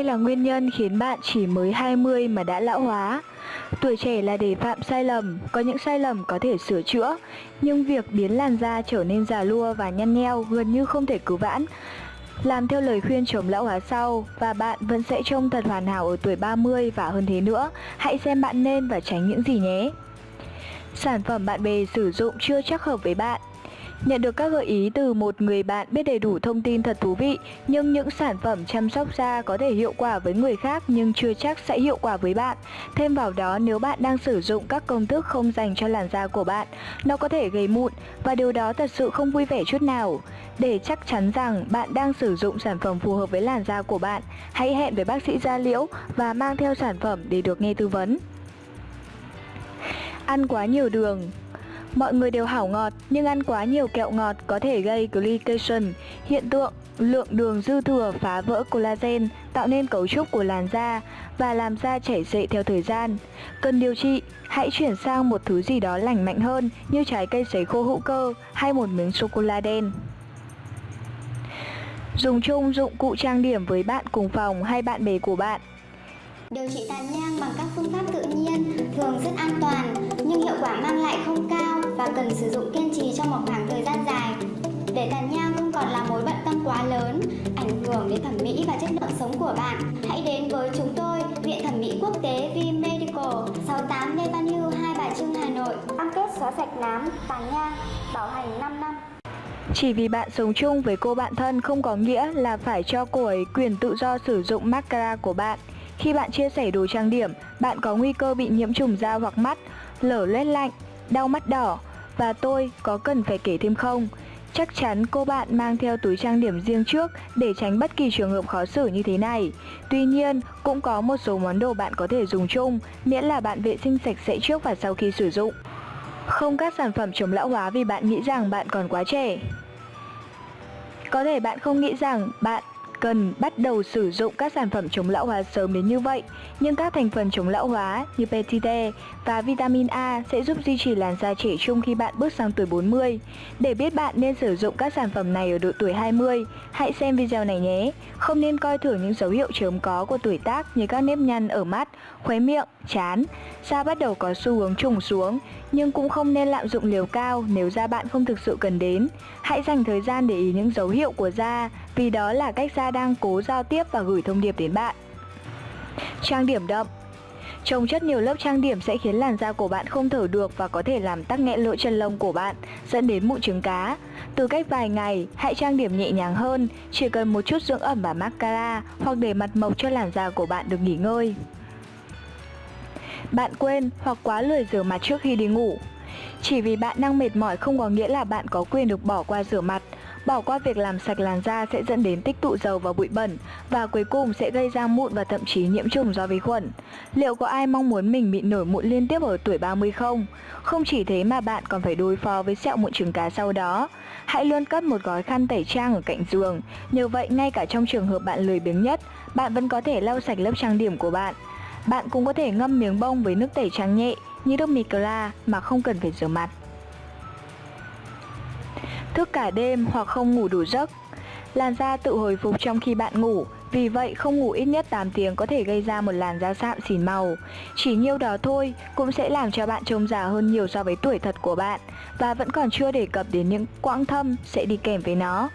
đây là nguyên nhân khiến bạn chỉ mới 20 mà đã lão hóa. Tuổi trẻ là để phạm sai lầm, có những sai lầm có thể sửa chữa, nhưng việc biến làn da trở nên già lua và nhăn nheo gần như không thể cứu vãn. Làm theo lời khuyên chống lão hóa sau và bạn vẫn sẽ trông thật hoàn hảo ở tuổi 30 và hơn thế nữa. Hãy xem bạn nên và tránh những gì nhé. Sản phẩm bạn bè sử dụng chưa chắc hợp với bạn Nhận được các gợi ý từ một người bạn biết đầy đủ thông tin thật thú vị, Nhưng những sản phẩm chăm sóc da có thể hiệu quả với người khác nhưng chưa chắc sẽ hiệu quả với bạn. Thêm vào đó, nếu bạn đang sử dụng các công thức không dành cho làn da của bạn, Nó có thể gây mụn và điều đó thật sự không vui vẻ chút nào. Để chắc chắn rằng bạn đang sử dụng sản phẩm phù hợp với làn da của bạn, Hãy hẹn với bác sĩ da liễu và mang theo sản phẩm để được nghe tư vấn. Ăn quá nhiều đường. Mọi người đều hảo ngọt, nhưng ăn quá nhiều kẹo ngọt có thể gây glycation, hiện tượng lượng đường dư thừa phá vỡ collagen, tạo nên cấu trúc của làn da và làm da chảy xệ theo thời gian. Cần điều trị, hãy chuyển sang một thứ gì đó lành mạnh hơn như trái cây sấy khô hữu cơ hay một miếng sô-cô-la đen. Dùng chung dụng cụ trang điểm với bạn cùng phòng hay bạn bè của bạn Điều trị tàn nhang bằng các phương pháp tự nhiên thường rất an toàn nhưng hiệu quả mang lại không cao và cần sử dụng kiên trì trong một khoảng thời gian dài. Để tàn nhang không còn là mối bận tâm quá lớn, ảnh hưởng đến thẩm mỹ và chất lượng sống của bạn, hãy đến với chúng tôi, Viện Thẩm mỹ Quốc tế V Medical, 68 Lê Văn Hưu, Hai Bà Trưng, Hà Nội. Cam kết xóa sạch nám, tàn nhang, bảo hành 5 năm. Chỉ vì bạn sống chung với cô bạn thân không có nghĩa là phải cho cô ấy quyền tự do sử dụng mascara của bạn. Khi bạn chia sẻ đồ trang điểm, bạn có nguy cơ bị nhiễm trùng da hoặc mắt, lở loét lạnh, đau mắt đỏ và tôi có cần phải kể thêm không? Chắc chắn cô bạn mang theo túi trang điểm riêng trước để tránh bất kỳ trường hợp khó xử như thế này. Tuy nhiên, cũng có một số món đồ bạn có thể dùng chung, miễn là bạn vệ sinh sạch sẽ trước và sau khi sử dụng. Không các sản phẩm chống lão hóa vì bạn nghĩ rằng bạn còn quá trẻ. Có thể bạn không nghĩ rằng bạn cần bắt đầu sử dụng các sản phẩm chống lão hóa sớm đến như vậy, nhưng các thành phần chống lão hóa như PTT và vitamin A sẽ giúp duy trì làn da trẻ trung khi bạn bước sang tuổi 40. Để biết bạn nên sử dụng các sản phẩm này ở độ tuổi 20, hãy xem video này nhé. Không nên coi thường những dấu hiệu chớm có của tuổi tác như các nếp nhăn ở mắt, khóe miệng, chán, da bắt đầu có xu hướng trùng xuống, nhưng cũng không nên lạm dụng liều cao nếu da bạn không thực sự cần đến. Hãy dành thời gian để ý những dấu hiệu của da, vì đó là cách da đang cố giao tiếp và gửi thông điệp đến bạn. Trang điểm đậm Trồng chất nhiều lớp trang điểm sẽ khiến làn da của bạn không thở được và có thể làm tắc nghẽn lỗ chân lông của bạn, dẫn đến mụn trứng cá. Từ cách vài ngày, hãy trang điểm nhẹ nhàng hơn, chỉ cần một chút dưỡng ẩm và mascara hoặc để mặt mộc cho làn da của bạn được nghỉ ngơi. Bạn quên hoặc quá lười rửa mặt trước khi đi ngủ. Chỉ vì bạn đang mệt mỏi không có nghĩa là bạn có quyền được bỏ qua rửa mặt. Bỏ qua việc làm sạch làn da sẽ dẫn đến tích tụ dầu và bụi bẩn và cuối cùng sẽ gây ra mụn và thậm chí nhiễm trùng do vi khuẩn. Liệu có ai mong muốn mình bị nổi mụn liên tiếp ở tuổi 30 không? Không chỉ thế mà bạn còn phải đối phó với sẹo mụn trứng cá sau đó. Hãy luôn cất một gói khăn tẩy trang ở cạnh giường. Nhờ vậy ngay cả trong trường hợp bạn lười biếng nhất, bạn vẫn có thể lau sạch lớp trang điểm của bạn. Bạn cũng có thể ngâm miếng bông với nước tẩy trang nhẹ như nước Micla mà không cần phải rửa mặt. Thức cả đêm hoặc không ngủ đủ giấc. Làn da tự hồi phục trong khi bạn ngủ, Vì vậy không ngủ ít nhất 8 tiếng có thể gây ra một làn da sạm xỉn màu. Chỉ nhiêu đó thôi cũng sẽ làm cho bạn trông già hơn nhiều so với tuổi thật của bạn Và vẫn còn chưa đề cập đến những quãng thâm sẽ đi kèm với nó.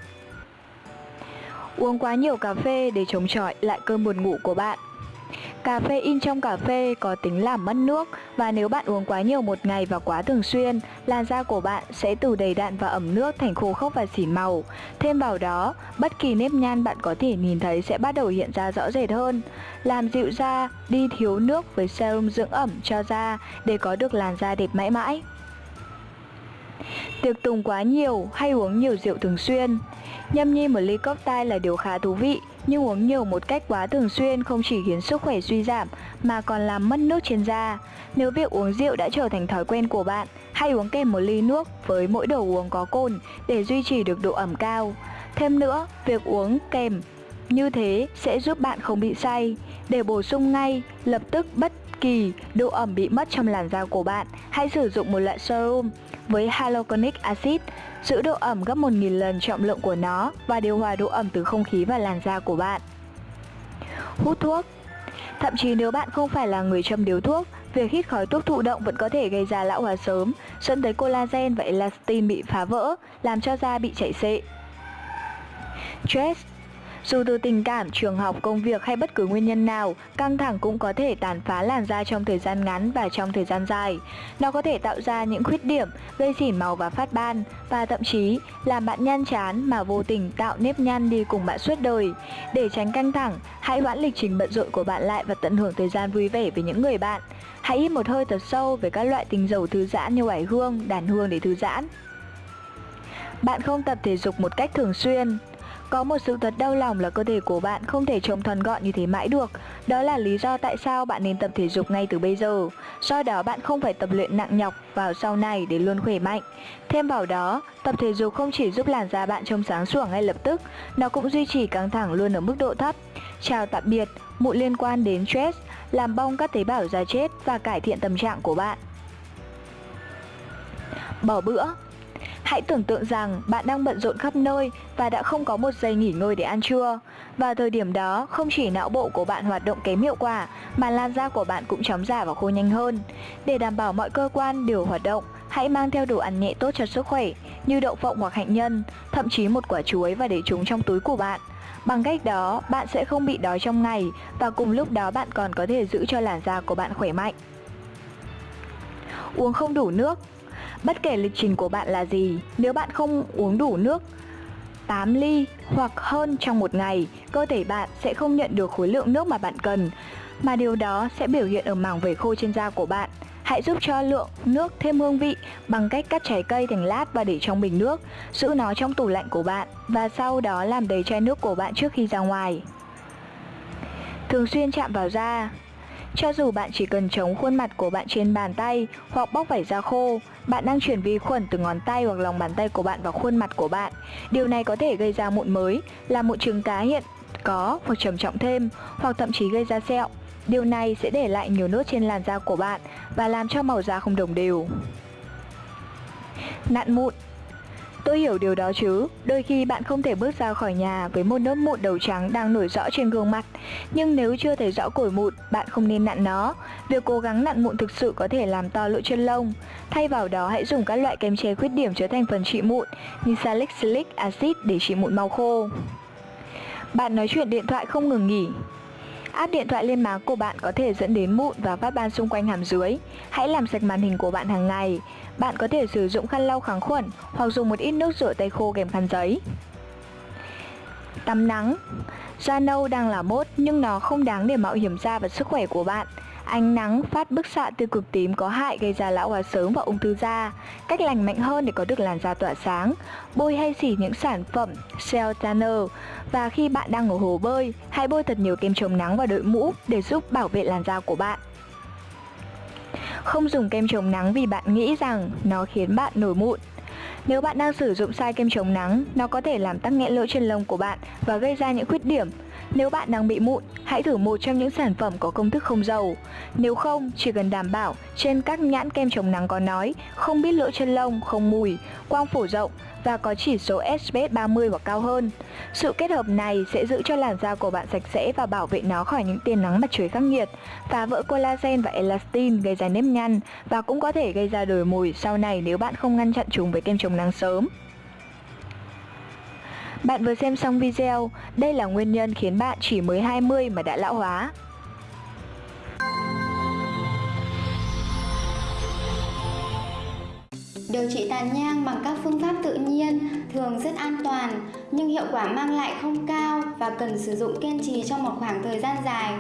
Uống quá nhiều cà phê để chống chọi lại cơn buồn ngủ của bạn. Cà phê in trong cà phê có tính làm mất nước và nếu bạn uống quá nhiều một ngày và quá thường xuyên, làn da của bạn sẽ từ đầy đặn và ẩm nước thành khô khốc và xỉn màu. Thêm vào đó, bất kỳ nếp nhăn bạn có thể nhìn thấy sẽ bắt đầu hiện ra rõ rệt hơn. Làm dịu da, đi thiếu nước với serum dưỡng ẩm cho da để có được làn da đẹp mãi mãi. Tiệc tùng quá nhiều hay uống nhiều rượu thường xuyên Nhâm nhi một ly cocktail là điều khá thú vị nhưng uống nhiều một cách quá thường xuyên không chỉ khiến sức khỏe suy giảm mà còn làm mất nước trên da. Nếu việc uống rượu đã trở thành thói quen của bạn, hãy uống kèm một ly nước với mỗi đồ uống có cồn để duy trì được độ ẩm cao. Thêm nữa, việc uống kèm như thế sẽ giúp bạn không bị say. Để bổ sung ngay, lập tức bất kỳ độ ẩm bị mất trong làn da của bạn, hãy sử dụng một loại serum với halogenic acid, giữ độ ẩm gấp 1.000 lần trọng lượng của nó và điều hòa độ ẩm từ không khí và làn da của bạn. hút thuốc. Thậm chí nếu bạn không phải là người châm điếu thuốc, việc hít khói thuốc thụ động vẫn có thể gây ra lão hóa sớm, dẫn tới collagen và elastin bị phá vỡ, làm cho da bị chảy xệ. Stress dù từ tình cảm, trường học, công việc hay bất cứ nguyên nhân nào, căng thẳng cũng có thể tàn phá làn da trong thời gian ngắn và trong thời gian dài. Nó có thể tạo ra những khuyết điểm, gây xỉ màu và phát ban, và thậm chí làm bạn nhăn chán mà vô tình tạo nếp nhăn đi cùng bạn suốt đời. Để tránh căng thẳng, hãy hoãn lịch trình bận rộn của bạn lại và tận hưởng thời gian vui vẻ với những người bạn. Hãy hít một hơi thật sâu về các loại tinh dầu thư giãn như oải hương, đàn hương để thư giãn. Bạn không tập thể dục một cách thường xuyên. Có một sự thật đau lòng là cơ thể của bạn không thể trông thuần gọn như thế mãi được. Đó là lý do tại sao bạn nên tập thể dục ngay từ bây giờ. Do đó bạn không phải tập luyện nặng nhọc vào sau này để luôn khỏe mạnh. Thêm vào đó, tập thể dục không chỉ giúp làn da bạn trông sáng sủa ngay lập tức, nó cũng duy trì căng thẳng luôn ở mức độ thấp. Chào tạm biệt, mụn liên quan đến stress, làm bong các tế bào da chết và cải thiện tâm trạng của bạn. Bỏ bữa Hãy tưởng tượng rằng bạn đang bận rộn khắp nơi và đã không có một giây nghỉ ngơi để ăn trưa. Vào thời điểm đó, không chỉ não bộ của bạn hoạt động kém hiệu quả, mà làn da của bạn cũng chóng giả và khô nhanh hơn. Để đảm bảo mọi cơ quan đều hoạt động, hãy mang theo đồ ăn nhẹ tốt cho sức khỏe, như đậu phộng hoặc hạnh nhân, thậm chí một quả chuối và để chúng trong túi của bạn. Bằng cách đó, bạn sẽ không bị đói trong ngày và cùng lúc đó bạn còn có thể giữ cho làn da của bạn khỏe mạnh. Uống không đủ nước Bất kể lịch trình của bạn là gì, nếu bạn không uống đủ nước 8 ly hoặc hơn trong một ngày, cơ thể bạn sẽ không nhận được khối lượng nước mà bạn cần, mà điều đó sẽ biểu hiện ở mảng vẩy khô trên da của bạn. Hãy giúp cho lượng nước thêm hương vị bằng cách cắt trái cây thành lát và để trong bình nước, giữ nó trong tủ lạnh của bạn và sau đó làm đầy chai nước của bạn trước khi ra ngoài. Thường xuyên chạm vào da cho dù bạn chỉ cần chống khuôn mặt của bạn trên bàn tay hoặc bóc vảy da khô, bạn đang chuyển vi khuẩn từ ngón tay hoặc lòng bàn tay của bạn vào khuôn mặt của bạn. Điều này có thể gây ra mụn mới, làm mụn trứng cá hiện có hoặc trầm trọng thêm, hoặc thậm chí gây ra sẹo. Điều này sẽ để lại nhiều nốt trên làn da của bạn và làm cho màu da không đồng đều. Nặn mụn Tôi hiểu điều đó chứ, đôi khi bạn không thể bước ra khỏi nhà với một nốt mụn đầu trắng đang nổi rõ trên gương mặt. Nhưng nếu chưa thấy rõ cổi mụn, bạn không nên nặn nó. Việc cố gắng nặn mụn thực sự có thể làm to lỗ chân lông. Thay vào đó hãy dùng các loại kem che khuyết điểm chứa thành phần trị mụn như salicylic acid để trị mụn mau khô. Bạn nói chuyện điện thoại không ngừng nghỉ, Áp điện thoại lên má của bạn có thể dẫn đến mụn và phát ban xung quanh hàm dưới. Hãy làm sạch màn hình của bạn hàng ngày. Bạn có thể sử dụng khăn lau kháng khuẩn hoặc dùng một ít nước rửa tay khô kèm khăn giấy. Tắm nắng Da nâu đang là mốt nhưng nó không đáng để mạo hiểm da và sức khỏe của bạn. Ánh nắng phát bức xạ tiêu cực tím có hại gây ra lão hóa sớm và ung thư da. Cách lành mạnh hơn để có được làn da tỏa sáng, bôi hay xỉ những sản phẩm Cell Tanner. Và khi bạn đang ở hồ bơi, hãy bôi thật nhiều kem chống nắng và đội mũ để giúp bảo vệ làn da của bạn. Không dùng kem chống nắng vì bạn nghĩ rằng nó khiến bạn nổi mụn. Nếu bạn đang sử dụng sai kem chống nắng, nó có thể làm tắc nghẽn lỗ chân lông của bạn và gây ra những khuyết điểm. Nếu bạn đang bị mụn, hãy thử một trong những sản phẩm có công thức không dầu. Nếu không, chỉ cần đảm bảo trên các nhãn kem chống nắng có nói không biết lỗ chân lông, không mùi, quang phổ rộng và có chỉ số SPF 30 hoặc cao hơn. Sự kết hợp này sẽ giữ cho làn da của bạn sạch sẽ và bảo vệ nó khỏi những tia nắng mặt trời khắc nghiệt, phá vỡ collagen và elastin gây ra nếp nhăn và cũng có thể gây ra đồi mồi sau này nếu bạn không ngăn chặn chúng với kem chống nắng sớm. Bạn vừa xem xong video, đây là nguyên nhân khiến bạn chỉ mới 20 mà đã lão hóa. Điều trị tàn nhang bằng các phương pháp tự nhiên thường rất an toàn nhưng hiệu quả mang lại không cao và cần sử dụng kiên trì trong một khoảng thời gian dài.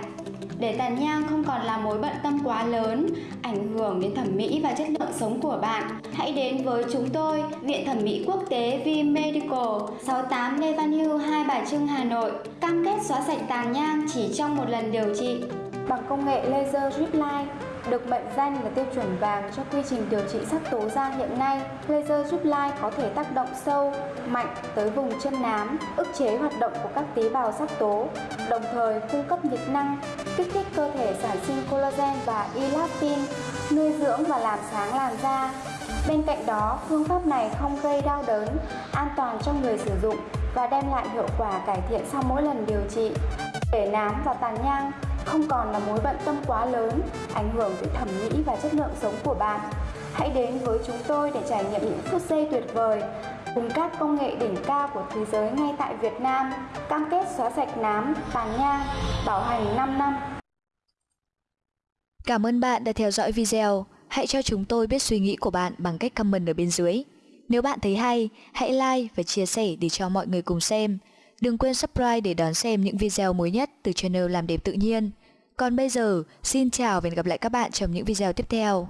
Để tàn nhang không còn là mối bận tâm quá lớn, ảnh hưởng đến thẩm mỹ và chất lượng sống của bạn, hãy đến với chúng tôi, Viện Thẩm mỹ Quốc tế V Medical, 68 Lê Văn Hưu, Hai Bà Trưng, Hà Nội, cam kết xóa sạch tàn nhang chỉ trong một lần điều trị. Bằng công nghệ laser drip line, được mệnh danh là tiêu chuẩn vàng cho quy trình điều trị sắc tố da hiện nay, laser giúp lai có thể tác động sâu, mạnh tới vùng chân nám, ức chế hoạt động của các tế bào sắc tố, đồng thời cung cấp nhiệt năng, kích thích cơ thể sản sinh collagen và elastin, nuôi dưỡng và làm sáng làn da. Bên cạnh đó, phương pháp này không gây đau đớn, an toàn cho người sử dụng và đem lại hiệu quả cải thiện sau mỗi lần điều trị. Để nám và tàn nhang không còn là mối bận tâm quá lớn, ảnh hưởng tới thẩm mỹ và chất lượng sống của bạn. Hãy đến với chúng tôi để trải nghiệm những phút giây tuyệt vời cùng các công nghệ đỉnh cao của thế giới ngay tại Việt Nam, cam kết xóa sạch nám, tàn nhang, bảo hành 5 năm. Cảm ơn bạn đã theo dõi video. Hãy cho chúng tôi biết suy nghĩ của bạn bằng cách comment ở bên dưới. Nếu bạn thấy hay, hãy like và chia sẻ để cho mọi người cùng xem. Đừng quên subscribe để đón xem những video mới nhất từ channel Làm đẹp tự nhiên. Còn bây giờ, xin chào và hẹn gặp lại các bạn trong những video tiếp theo.